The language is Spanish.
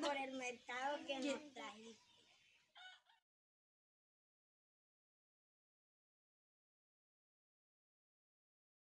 por el mercado que nos.